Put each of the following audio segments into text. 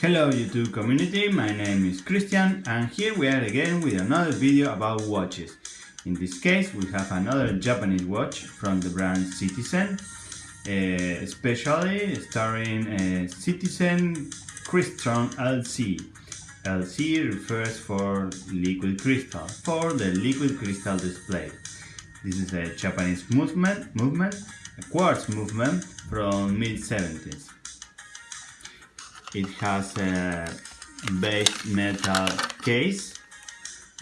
Hello YouTube community, my name is Christian and here we are again with another video about watches. In this case we have another Japanese watch from the brand Citizen, uh, especially starring uh, Citizen Crystron LC. LC refers for liquid crystal, for the liquid crystal display. This is a Japanese movement, movement a quartz movement from mid-70s. It has a base metal case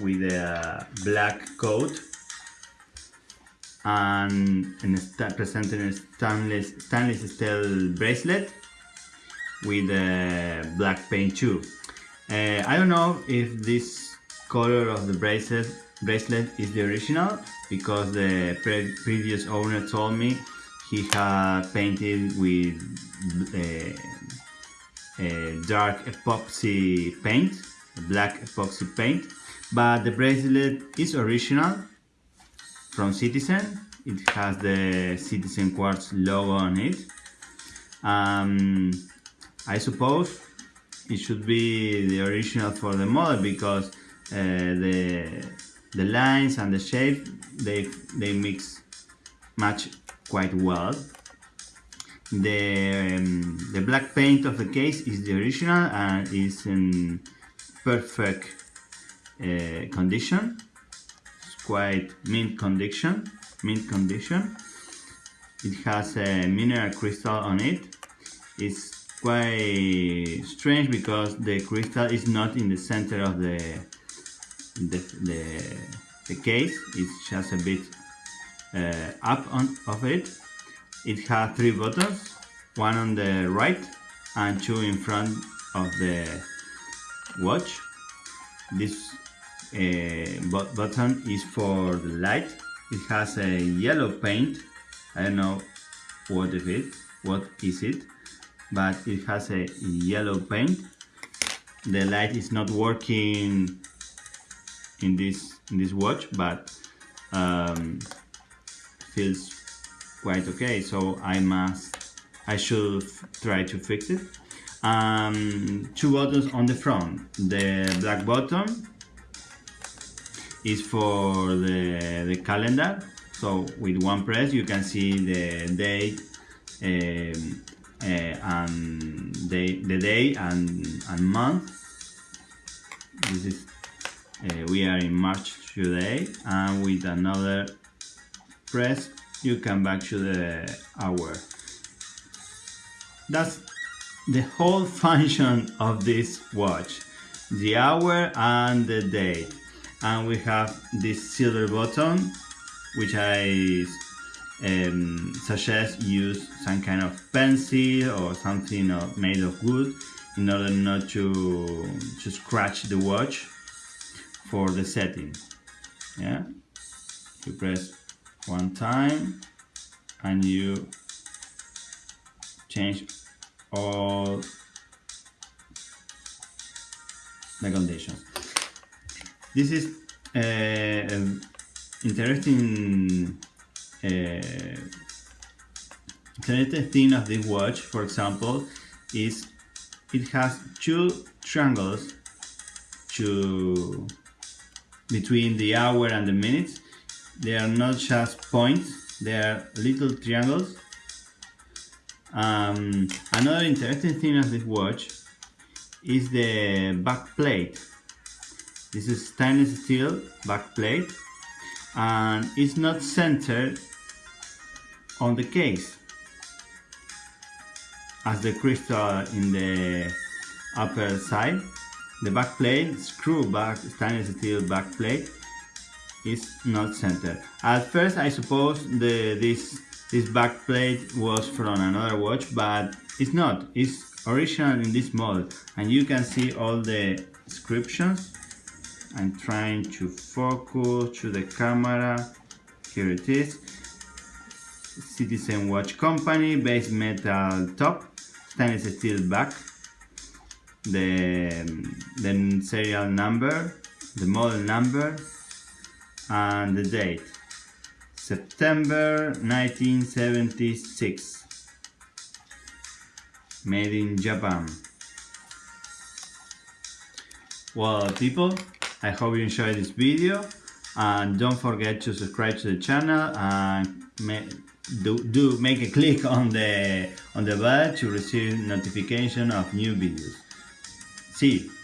with a black coat and, and presenting a stainless, stainless steel bracelet with a black paint too. Uh, I don't know if this color of the bracelet bracelet is the original because the pre previous owner told me he had painted with uh, dark epoxy paint, black epoxy paint, but the bracelet is original from Citizen. It has the Citizen Quartz logo on it. Um, I suppose it should be the original for the model because uh, the the lines and the shape they they mix match quite well the, um, the black paint of the case is the original and is in perfect uh, condition. It's quite mint condition. Mint condition. It has a mineral crystal on it. It's quite strange because the crystal is not in the center of the the, the, the case. It's just a bit uh, up on of it it has three buttons, one on the right and two in front of the watch. This uh, button is for the light. It has a yellow paint. I don't know what is it, what is it, but it has a yellow paint. The light is not working in this in this watch, but um, feels quite okay so I must I should try to fix it. Um, two buttons on the front. The black button is for the, the calendar. So with one press you can see the date um, uh, and the, the day and, and month. This is uh, we are in March today and with another press you come back to the hour. That's the whole function of this watch. The hour and the day. And we have this silver button, which I um, suggest use some kind of pencil or something made of wood in order not to, to scratch the watch for the setting. Yeah, you press one time and you change all the conditions. This is uh, interesting uh, interesting thing of this watch, for example, is it has two triangles to between the hour and the minutes they are not just points they are little triangles. Um, another interesting thing of this watch is the back plate. This is stainless steel back plate and it's not centered on the case. As the crystal in the upper side the back plate screw back stainless steel back plate is not centered. At first I suppose the, this, this back plate was from another watch, but it's not. It's original in this model and you can see all the inscriptions. I'm trying to focus to the camera. Here it is. Citizen Watch Company, base metal top, stainless steel back, the, the serial number, the model number, and the date September 1976 made in Japan. Well people I hope you enjoyed this video and don't forget to subscribe to the channel and do, do make a click on the on the bell to receive notification of new videos. See you